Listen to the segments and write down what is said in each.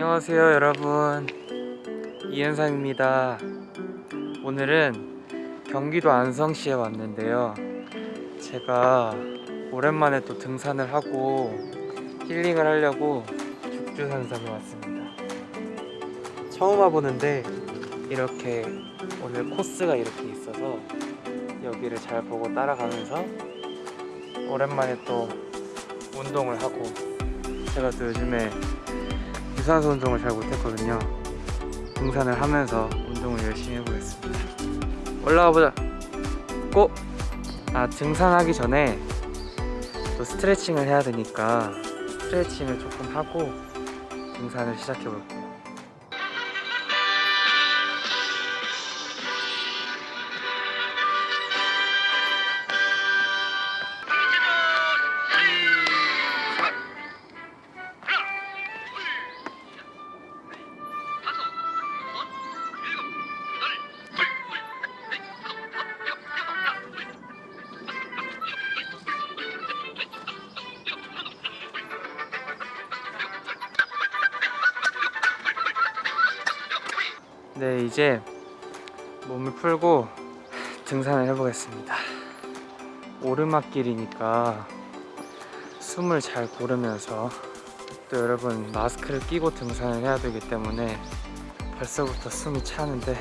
안녕하세요 여러분. 이현상입니다. 오늘은 경기도 안성시에 왔는데요. 제가 오랜만에 또 등산을 하고 힐링을 하려고 죽주산성에 왔습니다. 처음 와보는데 이렇게 오늘 코스가 이렇게 있어서 여기를 잘 보고 따라가면서 오랜만에 또 운동을 하고 제가 또 요즘에 유산소 운동을 잘 못했거든요. 등산을 하면서 운동을 열심히 해보겠습니다. 올라가 보자. 고! 아 등산하기 전에 또 스트레칭을 해야 되니까 스트레칭을 조금 하고 등산을 시작해 볼게요 네 이제 몸을 풀고 등산을 해보겠습니다 오르막길이니까 숨을 잘 고르면서 또 여러분 마스크를 끼고 등산을 해야 되기 때문에 벌써부터 숨이 차는데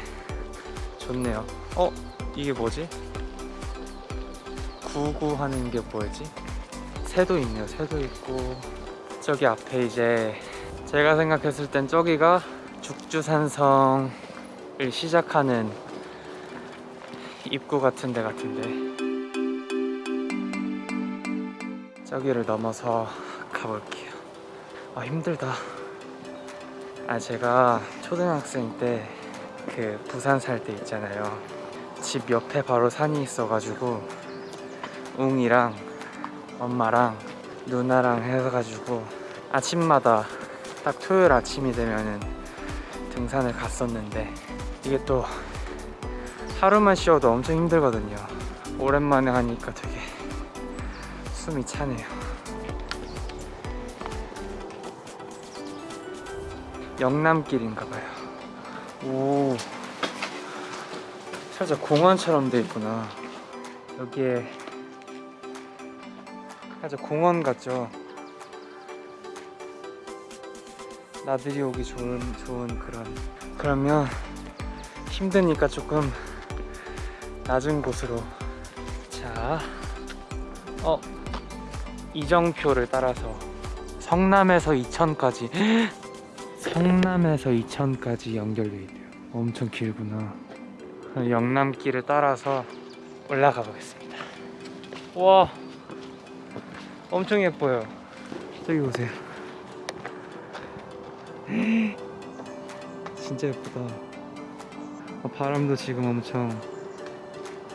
좋네요 어? 이게 뭐지? 구구 하는 게 뭐지? 새도 있네요 새도 있고 저기 앞에 이제 제가 생각했을 땐 저기가 죽주산성 을 시작하는 입구 같은 데 같은데 저기를 넘어서 가볼게요. 아 힘들다. 아 제가 초등학생 때 그 부산 살 때 있잖아요. 집 옆에 바로 산이 있어가지고 웅이랑 엄마랑 누나랑 해가지고 아침마다 딱 토요일 아침이 되면은 등산을 갔었는데 이게 또 하루만 쉬어도 엄청 힘들거든요. 오랜만에 하니까 되게 숨이 차네요. 영남길인가봐요. 오. 살짝 공원처럼 돼 있구나. 여기에 살짝 공원 같죠? 나들이 오기 좋은 좋은 그런. 그러면 힘드니까 조금 낮은 곳으로. 자 어, 이정표를 따라서 성남에서 이천까지. 성남에서 이천까지 연결돼 있대요. 엄청 길구나. 영남길을 따라서 올라가 보겠습니다. 와 엄청 예뻐요. 저기 보세요. 진짜 예쁘다. 어, 바람도 지금 엄청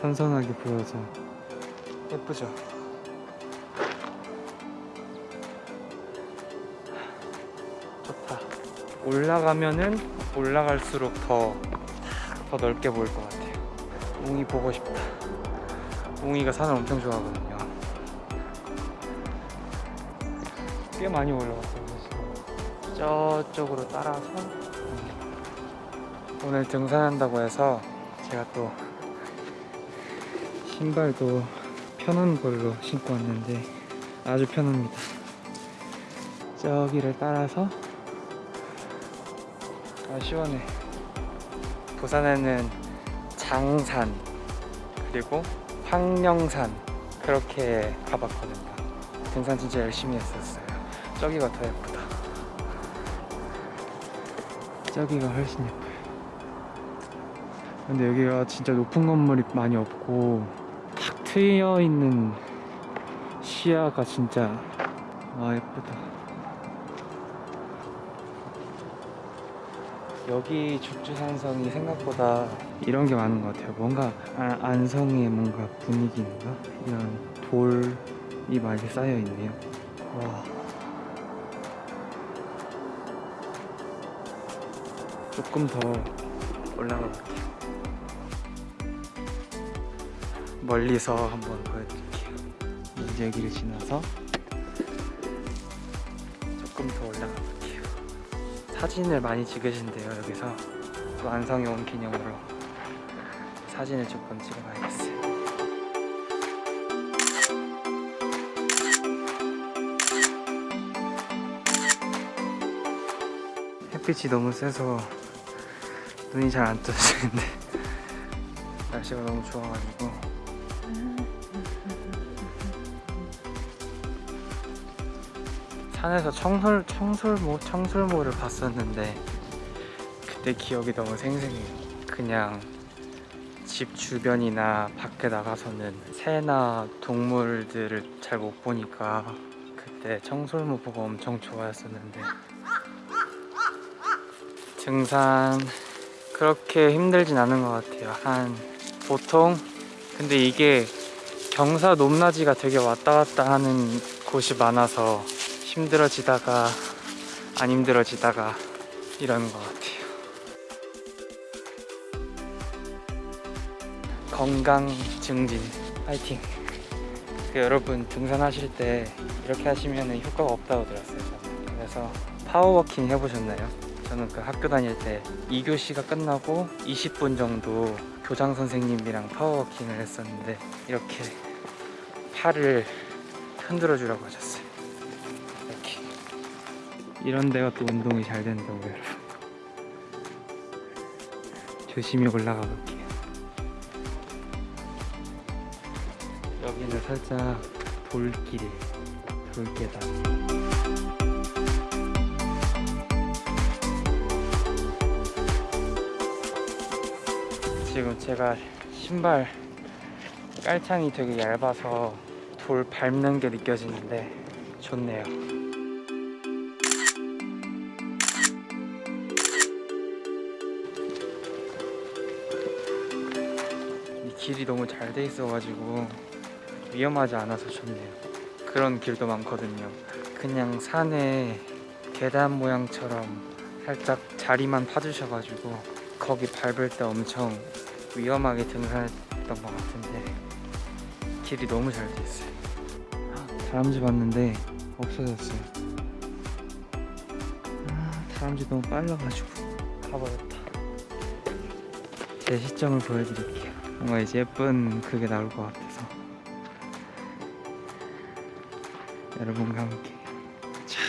선선하게 불어서. 예쁘죠? 좋다. 올라가면은 올라갈수록 더, 더 넓게 보일 것 같아요. 웅이 보고 싶다. 웅이가 산을 엄청 좋아하거든요. 꽤 많이 올라갔어요 저쪽으로 따라서 오늘 등산한다고 해서 제가 또 신발도 편한 걸로 신고 왔는데 아주 편합니다. 저기를 따라서 아 시원해. 부산에는 장산 그리고 황령산 그렇게 가봤거든요. 등산 진짜 열심히 했었어요. 저기가 더 예쁘다. 저기가 훨씬 예뻐요 근데 여기가 진짜 높은 건물이 많이 없고 탁 트여 있는 시야가 진짜 아 예쁘다. 여기 죽주산성이 생각보다 이런 게 많은 것 같아요. 뭔가 아, 안성의 뭔가 분위기인가? 이런 돌이 많이 쌓여 있네요. 와. 조금 더 올라가 볼게요 멀리서 한번 보여드릴게요. 이제 여기를 지나서 조금 더 올라가 볼게요. 다 사진을 많이 찍으신대요 여기서. 완성이 온 기념으로 사진을 조금 찍어봐야겠어요. 햇빛이 너무 세서 눈이 잘 안 떠지는데 날씨가 너무 좋아가지고 산에서 청술 청술모 청술모를 봤었는데 그때 기억이 너무 생생해요. 그냥 집 주변이나 밖에 나가서는 새나 동물들을 잘 못 보니까 그때 청술모 보고 엄청 좋아했었는데 등산 그렇게 힘들진 않은 것 같아요. 한 보통 근데 이게 경사 높낮이가 되게 왔다 갔다 하는 곳이 많아서 힘들어지다가 안 힘들어지다가 이러는 것 같아요. 건강 증진 파이팅. 그 여러분 등산하실 때 이렇게 하시면 효과가 없다고 들었어요. 그래서 power walking 해보셨나요? 저는 그 학교 다닐 때 2교시가 끝나고 20분 정도 교장 선생님이랑 power walking을 했었는데 이렇게 팔을 흔들어 주라고 하셨어요. 이런 데가 또 운동이 잘 된다고 여러분. 조심히 올라가 볼게요. 여기는 살짝 돌길, 돌계단. 지금 제가 신발 깔창이 되게 얇아서 돌 밟는 게 느껴지는데 좋네요. 길이 너무 잘 돼 있어가지고 위험하지 않아서 좋네요. 그런 길도 많거든요. 그냥 산에 계단 모양처럼 살짝 자리만 파주셔가지고 거기 밟을 때 엄청 위험하게 등산했던 것 같은데 길이 너무 잘 돼 있어요. 다람쥐 봤는데 없어졌어요. 아, 다람쥐 너무 빨라가지고 가버렸다. 제 시점을 보여드릴게요. 뭔가 이제 예쁜 그게 나올 것 같아서 여러분과 함께 차,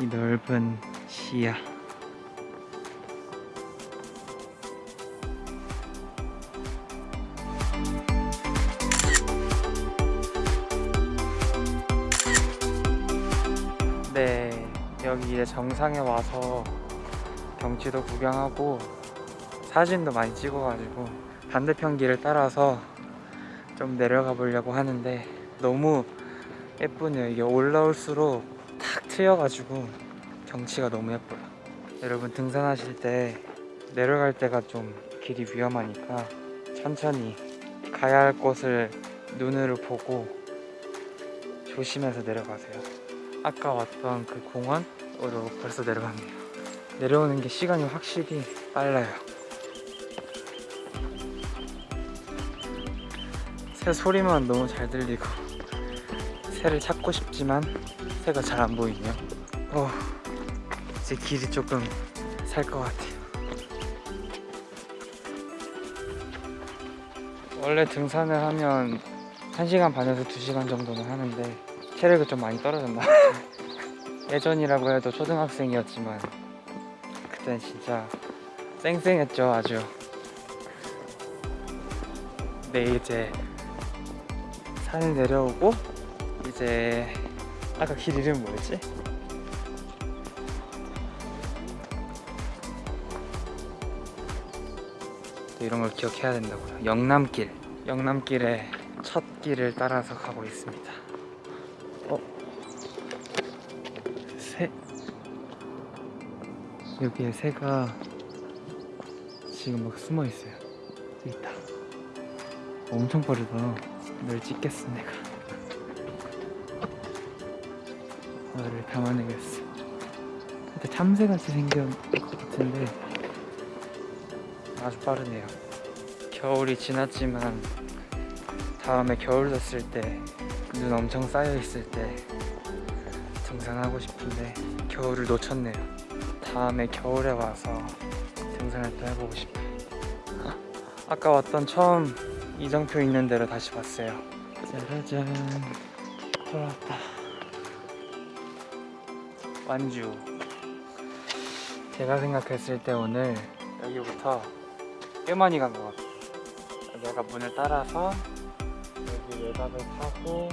이 넓은 시야. 네, 여기 이제 정상에 와서 경치도 구경하고 사진도 많이 찍어가지고 반대편 길을 따라서 좀 내려가 보려고 하는데 너무 예쁘네요. 이게 올라올수록 탁 트여가지고 경치가 너무 예뻐요. 여러분 등산하실 때 내려갈 때가 좀 길이 위험하니까 천천히 가야 할 곳을 눈으로 보고 조심해서 내려가세요. 아까 왔던 그 공원으로 벌써 내려갑니다. 내려오는 게 시간이 확실히 빨라요. 새 소리만 너무 잘 들리고 새를 찾고 싶지만 새가 잘 안 보이네요. 어, 이제 길이 조금 살 것 같아요. 원래 등산을 하면 1시간 반에서 2시간 정도는 하는데 체력이 좀 많이 떨어졌나 예전이라고 해도 초등학생이었지만 그땐 진짜 쌩쌩했죠 아주 네 이제 산을 내려오고 이제 아까 길 이름 뭐였지? 또 이런 걸 기억해야 된다고요. 영남길. 영남길의 첫 길을 따라서 가고 있습니다. 어? 새? 여기에 새가 지금 막 숨어 있어요. 여기 있다. 엄청 빠르다 널 찍겠어 내가 너를 담아내겠어 근데 참새같이 생긴 것 같은데 아주 빠르네요 겨울이 지났지만 다음에 겨울 됐을 때 눈 엄청 쌓여 있을 때 등산하고 싶은데 겨울을 놓쳤네요. 다음에 겨울에 와서 등산을 또 해보고 싶어요. 아까 왔던 처음 이정표 있는 데로 다시 왔어요. 짜라잔 돌아왔다. 완주. 제가 생각했을 때 오늘 여기부터 꽤 많이 간 것 같아요. 아까 문을 따라서 여기 외곽을 타고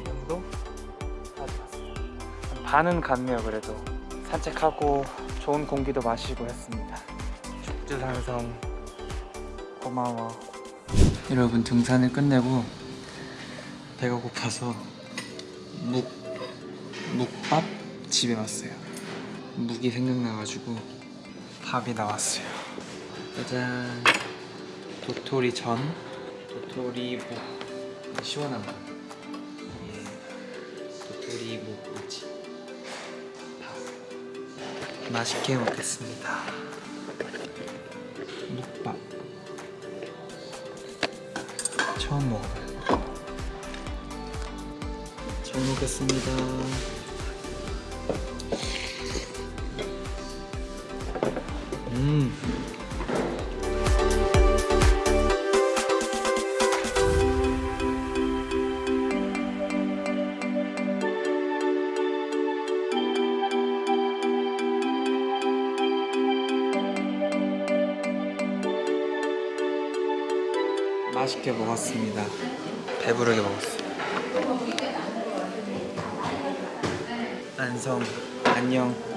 이 정도 가져왔어요. 한 반은 갔네요 그래도 산책하고 좋은 공기도 마시고 했습니다. 죽주산성 고마워. 여러분 등산을 끝내고 배가 고파서 묵 묵밥 집에 왔어요. 묵이 생각나가지고 밥이 나왔어요. 짜잔 도토리 전 도토리 묵 시원한 거 예, 도토리 묵 무치 밥 맛있게 먹겠습니다. 처음 먹어봐요. 잘 먹겠습니다. 음. 맛있게 먹었습니다. 배부르게 먹었어요. 안성 안녕.